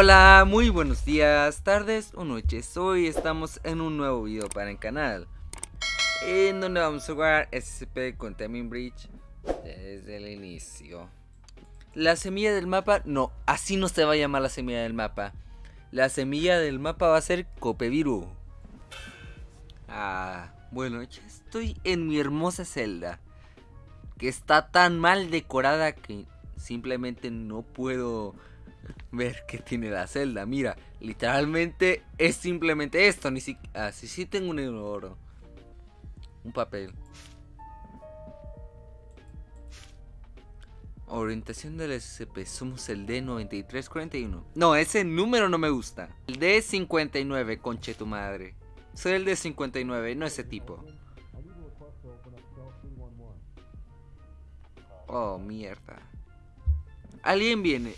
Hola, muy buenos días, tardes o noches. Hoy estamos en un nuevo video para el canal. En donde vamos a jugar SCP con Temin Bridge desde el inicio. La semilla del mapa, no, así no se va a llamar la semilla del mapa. La semilla del mapa va a ser Copeviru. Ah, bueno, ya estoy en mi hermosa celda. Que está tan mal decorada que simplemente no puedo ver qué tiene la celda. Mira, literalmente es simplemente esto. Ni siquiera. Ah, sí, sí tengo un oro. Un papel. Orientación del SCP. Somos el D9341. No, ese número no me gusta. El D59, conche tu madre. Soy el D59, no ese tipo. Oh, mierda. Alguien viene.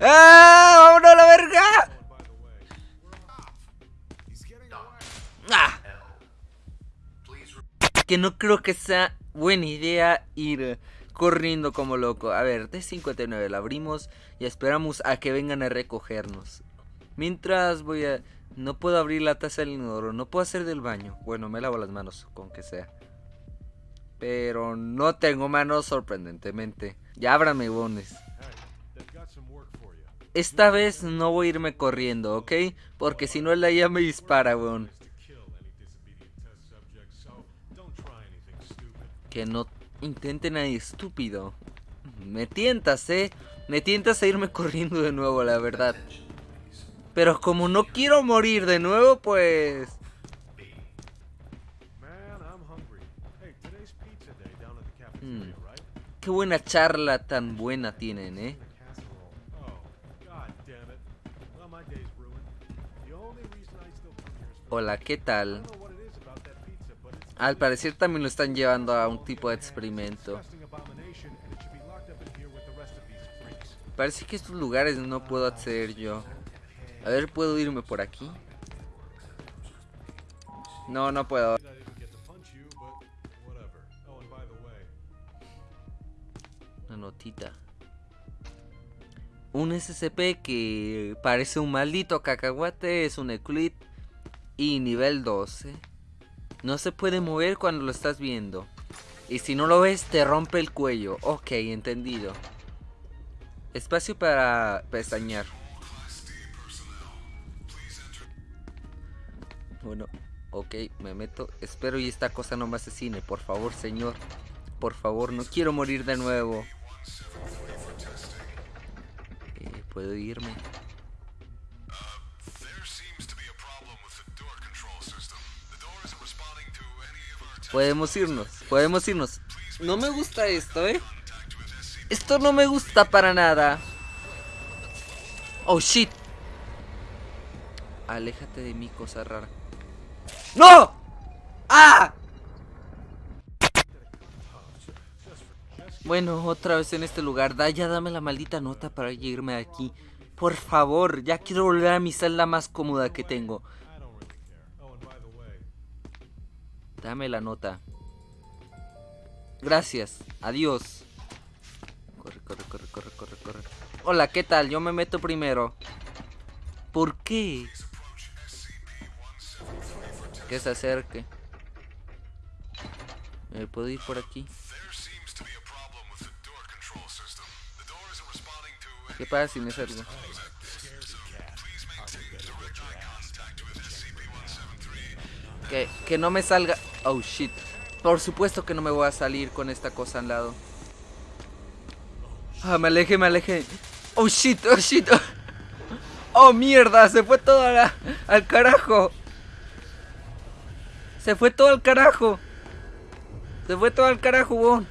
¡Ah! ¡Vámonos a la verga! ¡Ah! Que no creo que sea buena idea ir corriendo como loco. A ver, D59 la abrimos y esperamos a que vengan a recogernos. Mientras voy a... No puedo abrir la taza del inodoro, no puedo hacer del baño. Bueno, me lavo las manos, con que sea. Pero no tengo manos sorprendentemente. Ya ábrame, bones. Esta vez no voy a irme corriendo, ¿ok? Porque si no, la ya me dispara, weón. Que no intente nadie estúpido. Me tientas, ¿eh? Me tientas a irme corriendo de nuevo, la verdad. Pero como no quiero morir de nuevo, pues... Hmm. Qué buena charla tan buena tienen, ¿eh? Hola, ¿qué tal? Al parecer también lo están llevando a un tipo de experimento. Parece que estos lugares no puedo acceder yo. A ver, ¿puedo irme por aquí? No, no puedo. Una notita. Un SCP que parece un maldito cacahuate es un Eclipse y nivel 12. No se puede mover cuando lo estás viendo. Y si no lo ves, te rompe el cuello. Ok, entendido. Espacio para pestañear. Bueno, ok, me meto. Espero y esta cosa no me asesine. Por favor, señor. Por favor, no quiero morir de nuevo. Eh, ¿Puedo irme? Podemos irnos, podemos irnos. No me gusta esto, ¿eh? Esto no me gusta para nada. Oh, shit. Aléjate de mí, cosa rara. ¡No! ¡Ah! Bueno, otra vez en este lugar. Da, ya dame la maldita nota para irme de aquí. Por favor, ya quiero volver a mi celda más cómoda que tengo. Dame la nota. Gracias. Adiós. Corre, corre, corre, corre, corre, corre. Hola, ¿qué tal? Yo me meto primero. ¿Por qué? Que se acerque. ¿Me puedo ir por aquí? ¿Qué pasa si me salgo? Que, que no me salga... Oh, shit. Por supuesto que no me voy a salir con esta cosa al lado. Ah, me aleje, me aleje. Oh, shit, oh, shit. Oh, mierda, se fue todo al carajo. Se fue todo al carajo. Se fue todo al carajo, bon.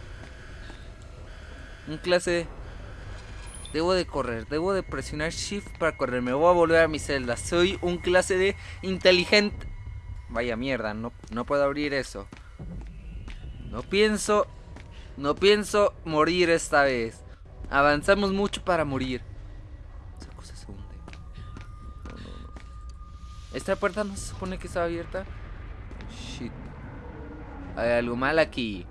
Un clase... Debo de correr, debo de presionar shift para correr. Me voy a volver a mi celda. Soy un clase de inteligente... Vaya mierda, no, no puedo abrir eso. No pienso... No pienso morir esta vez. Avanzamos mucho para morir. Esa cosa se hunde. ¿Esta puerta no se supone que estaba abierta? Shit. Hay algo mal aquí.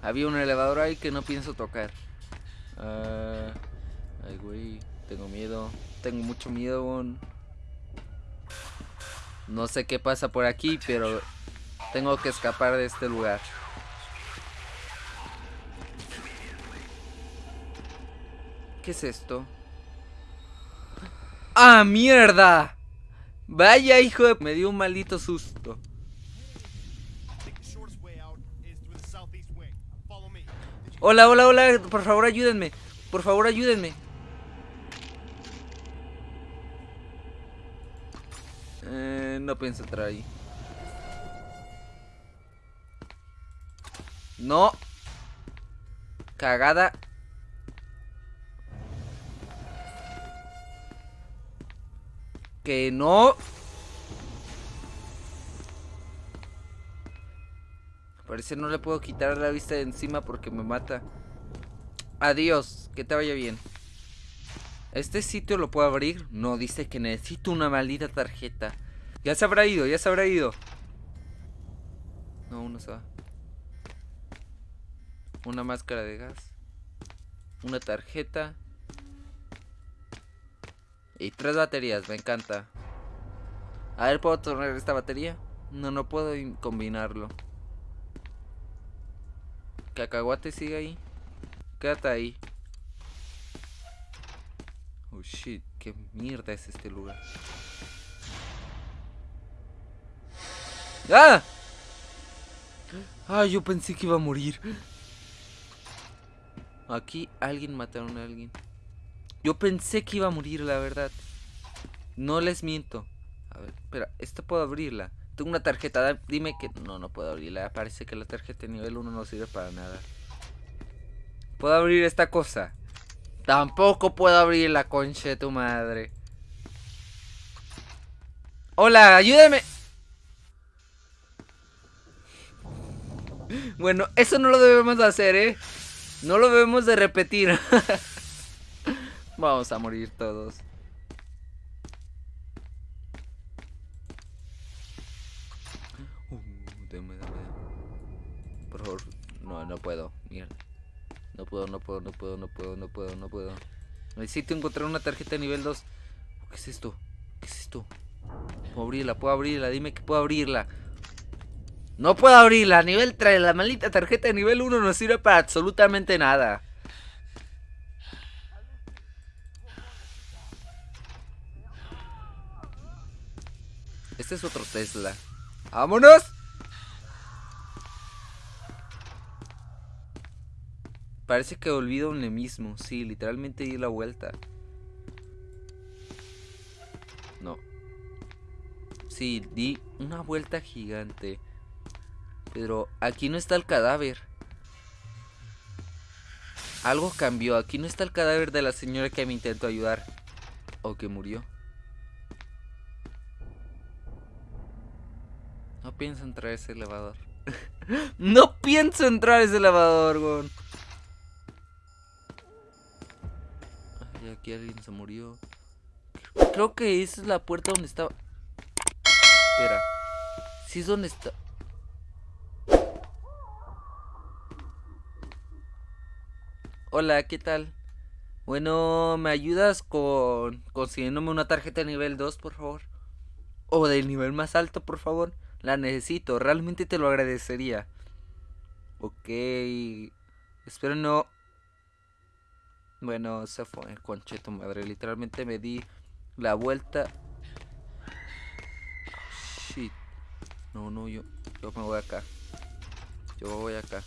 Había un elevador ahí que no pienso tocar. Ah, ay, güey. Tengo miedo. Tengo mucho miedo. weón. No sé qué pasa por aquí, pero tengo que escapar de este lugar. ¿Qué es esto? ¡Ah, mierda! Vaya hijo de... Me dio un maldito susto. Hola, hola, hola. Por favor, ayúdenme. Por favor, ayúdenme. No pienso entrar ahí. No. Cagada. Que no. Parece no le puedo quitar la vista de encima porque me mata. Adiós, que te vaya bien. ¿Este sitio lo puedo abrir? No, dice que necesito una maldita tarjeta. Ya se habrá ido, ya se habrá ido. No, uno se va. Una máscara de gas. Una tarjeta. Y tres baterías, me encanta. A ver, ¿puedo tornar esta batería? No, no puedo in- combinarlo. Cacahuate sigue ahí. Quédate ahí. Oh shit, qué mierda es este lugar. ¡Ah! Ah, yo pensé que iba a morir. Aquí alguien mataron a alguien. Yo pensé que iba a morir, la verdad. No les miento. A ver, espera, esta puedo abrirla. Tengo una tarjeta, dime que... No, no puedo abrirla. Parece que la tarjeta de nivel 1 no sirve para nada. ¿Puedo abrir esta cosa? Tampoco puedo abrir la concha de tu madre. Hola, ayúdame. Bueno, eso no lo debemos de hacer, ¿eh? No lo debemos de repetir. Vamos a morir todos. Uh. Por favor, no, no puedo. Mierda. No puedo, no puedo, no puedo, no puedo, no puedo, no puedo. Necesito encontrar una tarjeta de nivel 2. ¿Qué es esto? ¿Qué es esto? Puedo abrirla, puedo abrirla, dime que puedo abrirla. No puedo abrirla, nivel 3. La maldita tarjeta de nivel 1 no sirve para absolutamente nada. Este es otro Tesla. ¡Vámonos! Parece que olvido un mismo. Sí, literalmente di la vuelta. No. Sí, di una vuelta gigante. Pero aquí no está el cadáver. Algo cambió. Aquí no está el cadáver de la señora que me intentó ayudar. O que murió. No pienso entrar a ese elevador. no pienso entrar a ese elevador, weón. Aquí alguien se murió. Creo que esa es la puerta donde estaba. Espera. Sí es donde está. Hola, ¿qué tal? Bueno, ¿me ayudas con consiguiéndome una tarjeta de nivel 2, por favor? O del nivel más alto, por favor. La necesito, realmente te lo agradecería. Ok. Espero no. Bueno, se fue, concheto madre. Literalmente me di la vuelta. Shit. No, no, yo, yo me voy acá. Yo voy acá.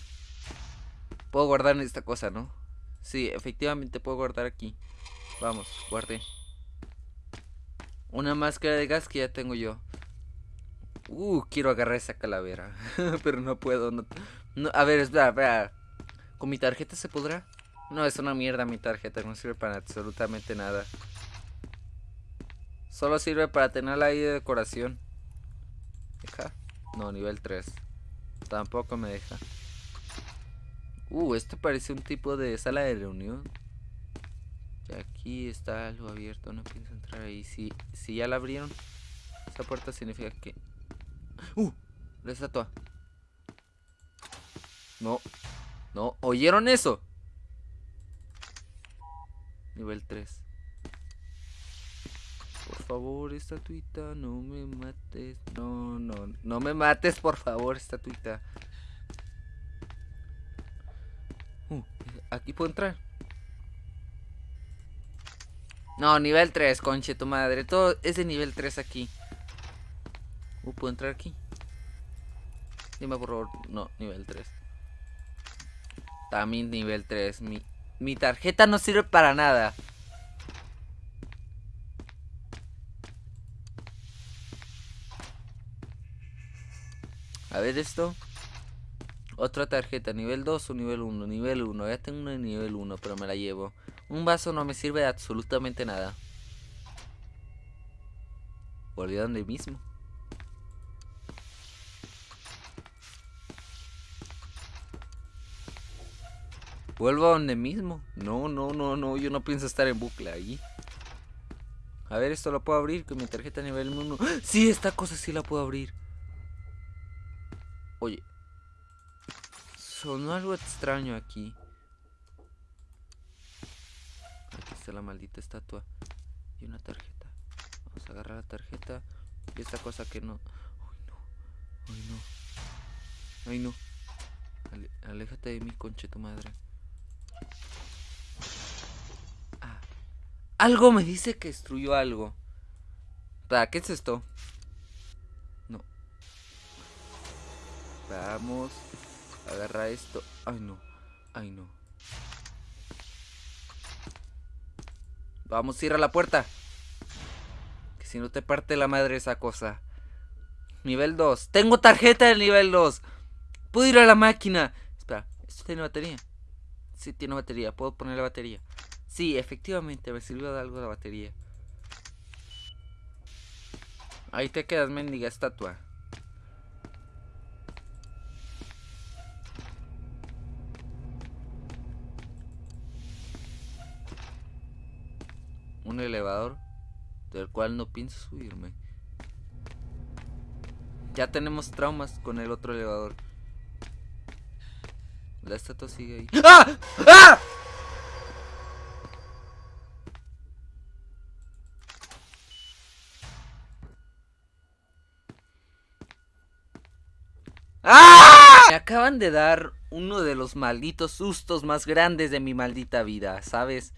Puedo guardar en esta cosa, ¿no? Sí, efectivamente puedo guardar aquí. Vamos, guardé. Una máscara de gas que ya tengo yo. Uh, quiero agarrar esa calavera. Pero no puedo. No, a ver, espera, espera. ¿Con mi tarjeta se podrá? No, es una mierda mi tarjeta. No sirve para absolutamente nada. Solo sirve para tenerla ahí de decoración. ¿Deja? No, nivel 3. Tampoco me deja. Uh, esto parece un tipo de sala de reunión. Aquí está algo abierto, no pienso entrar ahí. Si, si ya la abrieron, esa puerta significa que... ¡Uh! La estatua. No. No, ¿oyeron eso? Nivel 3. Por favor, estatuita, no me mates. No, no, no me mates, por favor, estatuita. Uh, aquí puedo entrar. No, nivel 3, conche tu madre. Todo es de nivel 3 aquí. Uh, ¿puedo entrar aquí? Dime por favor. No, nivel 3. También nivel 3. Mi, mi tarjeta no sirve para nada. A ver esto. Otra tarjeta, nivel 2 o nivel 1. Nivel 1, ya tengo una de nivel 1, pero me la llevo. Un vaso no me sirve de absolutamente nada. Volví a donde mismo. Vuelvo a donde mismo. No, no, no, no. Yo no pienso estar en bucle ahí. A ver, esto lo puedo abrir con mi tarjeta nivel 1. Sí, esta cosa sí la puedo abrir. Oye. Sonó algo extraño aquí. Aquí está la maldita estatua. Y una tarjeta. Vamos a agarrar la tarjeta. Y esta cosa que no. Ay, no. Ay, no. Ay, no. aléjate de mi conche tu madre. Ah. Algo me dice que destruyó algo. ¿Para qué es esto? No. Vamos. Agarra esto. Ay, no. Ay, no. Vamos, cierra la puerta. Que si no te parte la madre esa cosa. Nivel 2. Tengo tarjeta del nivel 2. Puedo ir a la máquina. Espera, ¿esto tiene batería? Sí, tiene batería. Puedo poner la batería. Sí, efectivamente, me sirvió de algo la batería. Ahí te quedas, mendiga estatua. Un elevador del cual no pienso subirme. Ya tenemos traumas con el otro elevador. La estatua sigue ahí. ¡Ah! ¡Ah! ¡Ah! Me acaban de dar uno de los malditos sustos más grandes de mi maldita vida, ¿sabes?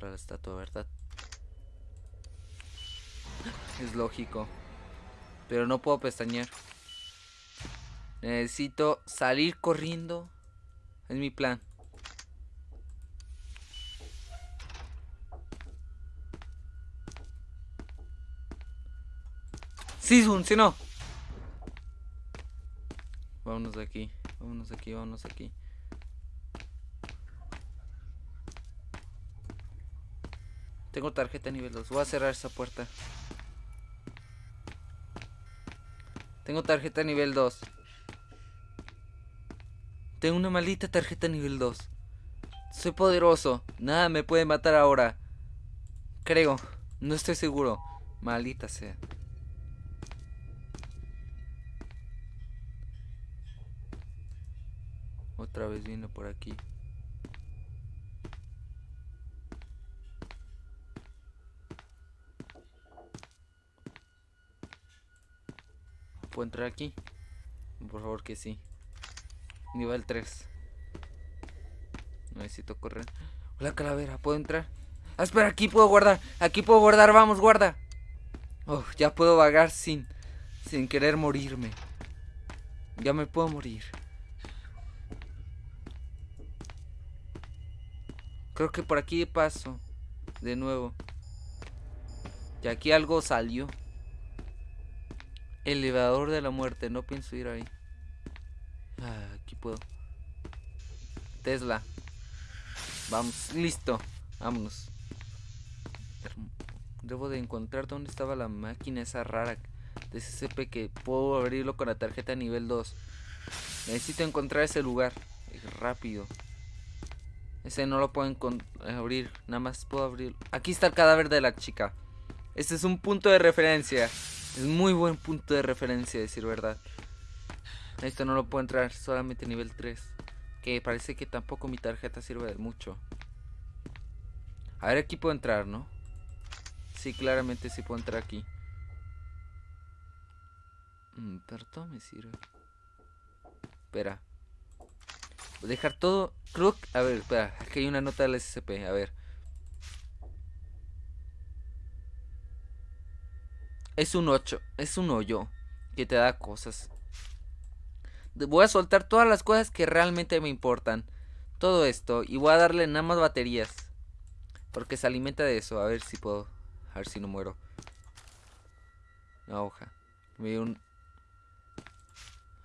La estatua, ¿verdad? Es lógico. Pero no puedo pestañear. Necesito salir corriendo. Es mi plan. Sí, funcionó. Vámonos de aquí. Vámonos de aquí, vámonos de aquí. Tengo tarjeta nivel 2. Voy a cerrar esa puerta. Tengo tarjeta nivel 2. Tengo una maldita tarjeta nivel 2. Soy poderoso. Nada me puede matar ahora. Creo. No estoy seguro. Maldita sea. Otra vez viene por aquí. ¿Puedo entrar aquí? Por favor que sí. Nivel 3. Necesito correr. Hola calavera, ¿puedo entrar? Ah, espera, aquí puedo guardar. Aquí puedo guardar, vamos, guarda. Oh, ya puedo vagar sin, sin querer morirme. Ya me puedo morir. Creo que por aquí paso. De nuevo. Y aquí algo salió. Elevador de la muerte, no pienso ir ahí. Ah, aquí puedo. Tesla. Vamos, listo. Vámonos. Debo de encontrar dónde estaba la máquina esa rara de SCP que puedo abrirlo con la tarjeta nivel 2. Necesito encontrar ese lugar. Rápido. Ese no lo puedo abrir. Nada más puedo abrir. Aquí está el cadáver de la chica. Este es un punto de referencia. Es muy buen punto de referencia, decir verdad. Esto no lo puedo entrar, solamente nivel 3. Que parece que tampoco mi tarjeta sirve de mucho. A ver, aquí puedo entrar, ¿no? Sí, claramente sí puedo entrar aquí. Mm, pero todo me sirve. Espera. Dejar todo. Creo A ver, espera. Aquí hay una nota del SCP. A ver. Es un 8. Es un hoyo. Que te da cosas. Voy a soltar todas las cosas que realmente me importan. Todo esto. Y voy a darle nada más baterías. Porque se alimenta de eso. A ver si puedo. A ver si no muero. Una hoja. Me dio un.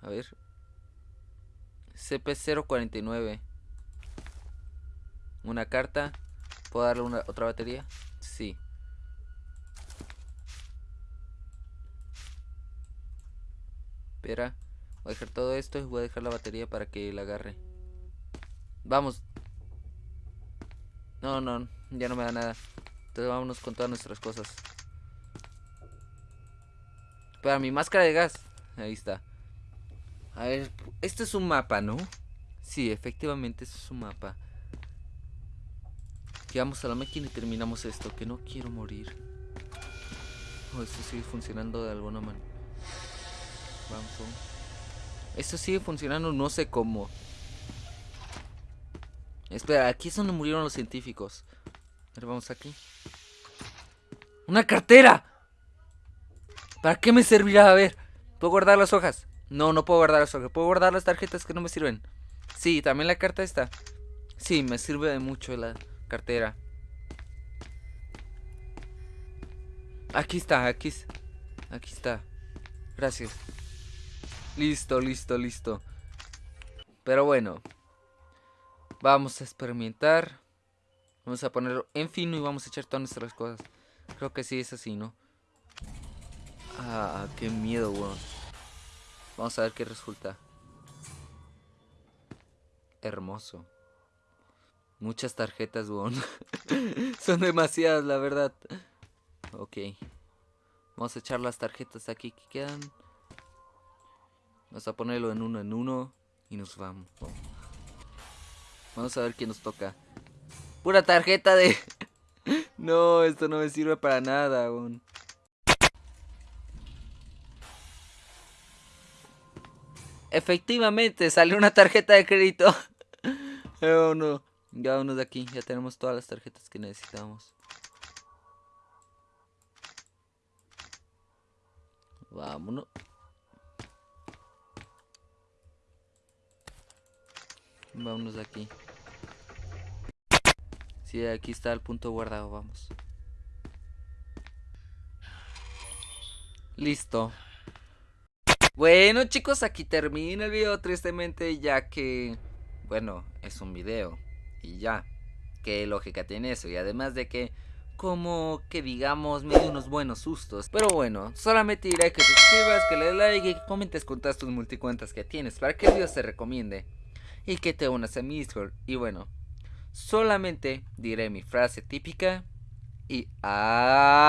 A ver. CP049. Una carta. ¿Puedo darle una, otra batería? Sí. Espera. Voy a dejar todo esto y voy a dejar la batería para que la agarre. Vamos. No, no, ya no me da nada. Entonces vámonos con todas nuestras cosas. Para mi máscara de gas. Ahí está. A ver, este es un mapa, ¿no? Sí, efectivamente, este es un mapa. Llegamos a la máquina y terminamos esto, que no quiero morir. Oh, esto sigue funcionando de alguna manera. Esto sigue funcionando, no sé cómo. Espera, aquí es donde murieron los científicos. A ver, vamos aquí. ¡Una cartera! ¿Para qué me servirá? A ver, ¿puedo guardar las hojas? No, no puedo guardar las hojas. ¿Puedo guardar las tarjetas que no me sirven? Sí, también la carta está. Sí, me sirve de mucho la cartera. Aquí está, aquí, aquí está. Gracias. Listo, listo, listo. Pero bueno. Vamos a experimentar. Vamos a ponerlo en fino y vamos a echar todas nuestras cosas. Creo que sí es así, ¿no? Ah, qué miedo, weón. Vamos a ver qué resulta. Hermoso. Muchas tarjetas, weón. Son demasiadas, la verdad. Ok. Vamos a echar las tarjetas aquí que quedan. Vamos a ponerlo en uno en uno. Y nos vamos. Vamos a ver qué nos toca. Pura tarjeta de... no, esto no me sirve para nada, weón. Efectivamente, salió una tarjeta de crédito. oh no. Ya vámonos de aquí. Ya tenemos todas las tarjetas que necesitamos. Vámonos. Vámonos de aquí. Sí, aquí está el punto guardado, vamos. Listo. Bueno chicos, aquí termina el video tristemente ya que, bueno, es un video y ya. ¿Qué lógica tiene eso? Y además de que, como que digamos, me dio unos buenos sustos. Pero bueno, solamente diré que te suscribas, que le des like y que comentes con todas tus multicuentas que tienes para que el video se recomiende. Y que te unas a mi Discord. Y bueno, solamente diré mi frase típica. Y adiós.